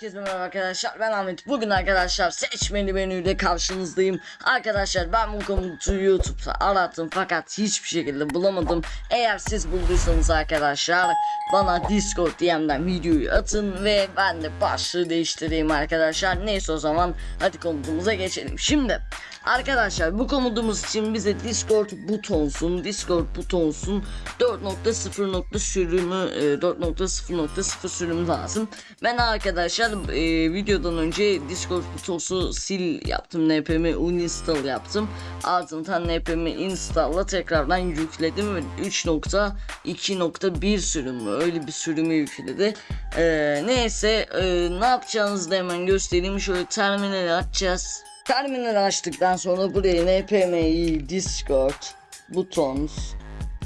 Herkese merhaba arkadaşlar ben Ahmet. Bugün arkadaşlar seçmeli menüyle karşınızdayım. Arkadaşlar ben bu komutu YouTube'da arattım fakat hiçbir şekilde bulamadım. Eğer siz bulduysanız arkadaşlar bana Discord DM'den videoyu atın ve ben de başlığı değiştireyim arkadaşlar. Neyse o zaman hadi komutumuza geçelim. Şimdi Arkadaşlar bu komutumuz için bize Discord butonsun. Discord butonsun 4.0. sürümü e, 4.0.0 sürüm lazım. Ben arkadaşlar e, videodan önce Discord butonsu sil yaptım npm'i uninstall yaptım. Ardından npm'i install'la tekrardan yükledim ve 3.2.1 sürümü öyle bir sürümü yükledi. E, neyse e, ne yapacağınızı da hemen göstereyim. Şöyle terminali açacağız. Terminal açtıktan sonra buraya npmi discord buttons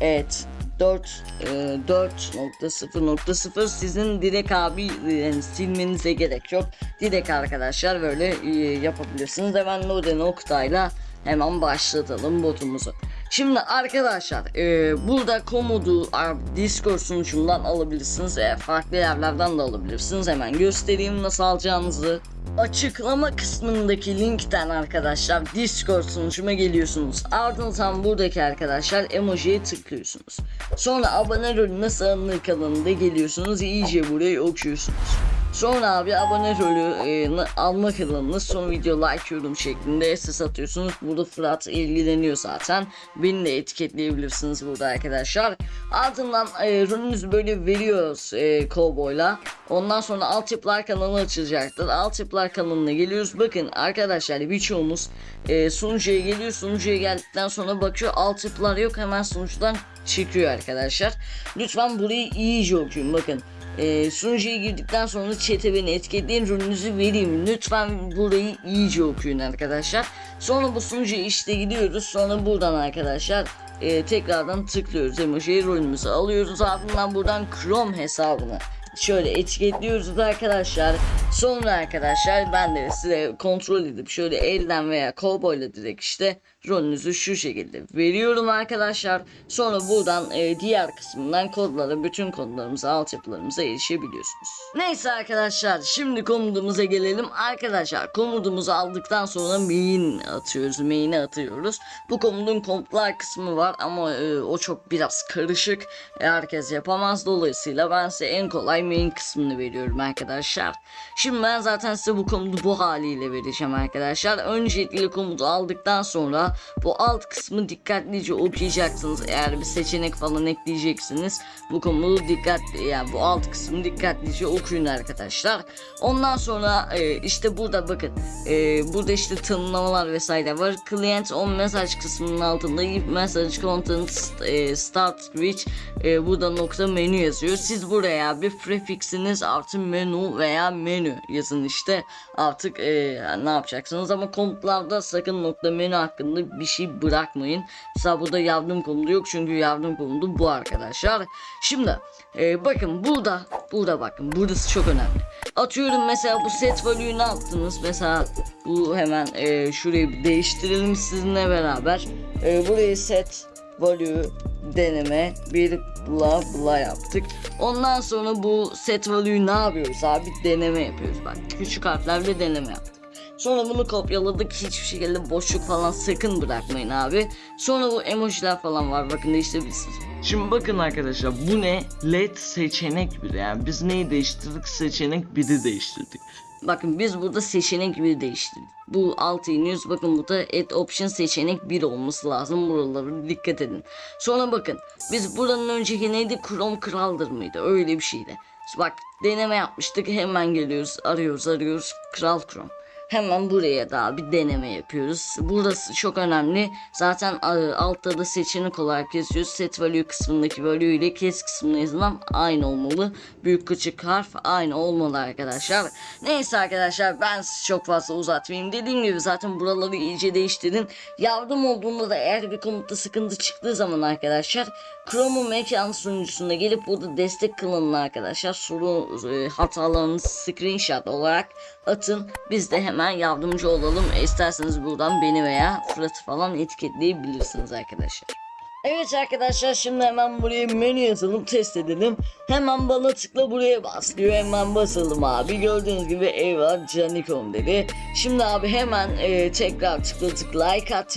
et 4 4.0.0 sizin direkt abi yani silmenize gerek yok. Direkt arkadaşlar böyle e, yapabilirsiniz. Hemen Node noktayla hemen başlatalım botumuzu. Şimdi arkadaşlar e, burada komodu Discord sunucundan alabilirsiniz. E, farklı yerlerden de alabilirsiniz. Hemen göstereyim nasıl alacağınızı. Açıklama kısmındaki linkten arkadaşlar Discord sunucuma geliyorsunuz. Ardından buradaki arkadaşlar emojiye tıklıyorsunuz. Sonra abone rolü nasıl alınır kanalında geliyorsunuz. iyice burayı okuyorsunuz. Sonra abi abone rolü e, na- alma kanalını son video like yorum şeklinde SS atıyorsunuz. Burada Fırat ilgileniyor zaten. Beni de etiketleyebilirsiniz burada arkadaşlar. Ardından e, rolünüzü böyle veriyoruz e, Cowboy'la. Ondan sonra altyapılar kanalı açılacaktır. Altyapılar kanalına geliyoruz. Bakın arkadaşlar birçoğumuz e, sunucuya geliyor. Sunucuya geldikten sonra bakıyor altyapılar yok. Hemen sunucudan çıkıyor arkadaşlar. Lütfen burayı iyice okuyun. Bakın e, sunucuya girdikten sonra chat'e beni etiketleyin rolünüzü vereyim. Lütfen burayı iyice okuyun arkadaşlar. Sonra bu sunucuya işte gidiyoruz. Sonra buradan arkadaşlar e, tekrardan tıklıyoruz emojiye rolümüzü alıyoruz. Ardından buradan Chrome hesabını şöyle etiketliyoruz arkadaşlar. Sonra arkadaşlar ben de size kontrol edip şöyle elden veya cowboyla direkt işte rolünüzü şu şekilde veriyorum arkadaşlar. Sonra buradan e, diğer kısmından kodlara bütün kodlarımıza altyapılarımıza erişebiliyorsunuz. Neyse arkadaşlar şimdi komutumuza gelelim. Arkadaşlar komutumuzu aldıktan sonra main atıyoruz. Main'e atıyoruz. Bu komutun komutlar kısmı var ama e, o çok biraz karışık. E, herkes yapamaz. Dolayısıyla ben size en kolay main kısmını veriyorum arkadaşlar. Şimdi ben zaten size bu komutu bu haliyle vereceğim arkadaşlar. Öncelikle komutu aldıktan sonra bu alt kısmı dikkatlice okuyacaksınız. Eğer bir seçenek falan ekleyeceksiniz. Bu komutu dikkatli yani bu alt kısmı dikkatlice okuyun arkadaşlar. Ondan sonra e, işte burada bakın e, burada işte tanımlamalar vesaire var. Client on message kısmının altında message content e, start with e, burada nokta menü yazıyor. Siz buraya bir prefixiniz artı menü veya menü yazın işte artık e, ne yapacaksınız ama komutlarda sakın nokta menü hakkında bir şey bırakmayın. Mesela burada yardım komutu yok çünkü yardım komutu bu arkadaşlar. Şimdi e, bakın burada burada bakın burası çok önemli. Atıyorum mesela bu set value'yu ne yaptınız? Mesela bu hemen e, şurayı değiştirelim sizinle beraber. E, burayı set value deneme bir bla bla yaptık. Ondan sonra bu set value'yu ne yapıyoruz abi? Deneme yapıyoruz bak. Küçük harflerle deneme yaptık. Sonra bunu kopyaladık. Hiçbir şekilde boşluk falan sakın bırakmayın abi. Sonra bu emojiler falan var. Bakın değiştirebilirsiniz. Şimdi bakın arkadaşlar bu ne? LED seçenek biri. Yani biz neyi değiştirdik? Seçenek biri değiştirdik. Bakın biz burada seçenek bir değiştirdik. Bu altı iniyoruz. Bakın burada add option seçenek 1 olması lazım. Buralara dikkat edin. Sonra bakın biz buranın önceki neydi? Chrome kraldır mıydı? Öyle bir şeydi. Bak deneme yapmıştık. Hemen geliyoruz. Arıyoruz arıyoruz. Kral Chrome. Hemen buraya da bir deneme yapıyoruz. Burası çok önemli. Zaten e, altta da seçenek olarak yazıyor. Set value kısmındaki value ile kes kısmında yazılan aynı olmalı. Büyük küçük harf aynı olmalı arkadaşlar. Neyse arkadaşlar ben çok fazla uzatmayayım. Dediğim gibi zaten buraları iyice değiştirin. Yardım olduğunda da eğer bir komutta sıkıntı çıktığı zaman arkadaşlar Chrome'un mekan sunucusunda gelip burada destek kılının arkadaşlar. Soru e, hatalarını screenshot olarak atın. Biz de hemen yardımcı olalım. E, isterseniz buradan beni veya Fırat'ı falan etiketleyebilirsiniz arkadaşlar. Evet arkadaşlar şimdi hemen buraya menü yazalım test edelim. Hemen bana tıkla buraya bas diyor. Hemen basalım abi. Gördüğünüz gibi eyvah canikom dedi. Şimdi abi hemen e, tekrar tıkladık like at.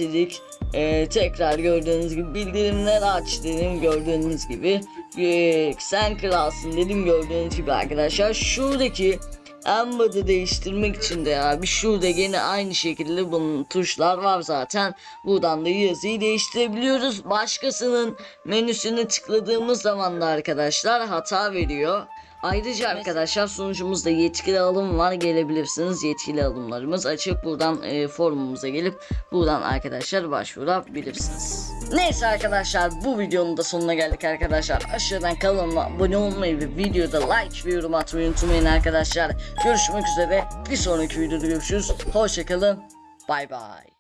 E, tekrar gördüğünüz gibi bildirimler aç dedim gördüğünüz gibi. E, sen kralsın dedim gördüğünüz gibi arkadaşlar. Şuradaki Embed'i değiştirmek için de abi şurada gene aynı şekilde bunun tuşlar var zaten. Buradan da yazıyı değiştirebiliyoruz. Başkasının menüsüne tıkladığımız zaman da arkadaşlar hata veriyor. Ayrıca arkadaşlar sunucumuzda yetkili alım var gelebilirsiniz yetkili alımlarımız açık buradan e, forumumuza gelip buradan arkadaşlar başvurabilirsiniz. Neyse arkadaşlar bu videonun da sonuna geldik arkadaşlar aşağıdan kanalıma abone olmayı ve videoda like ve yorum atmayı unutmayın arkadaşlar. Görüşmek üzere bir sonraki videoda görüşürüz hoşçakalın bay bay.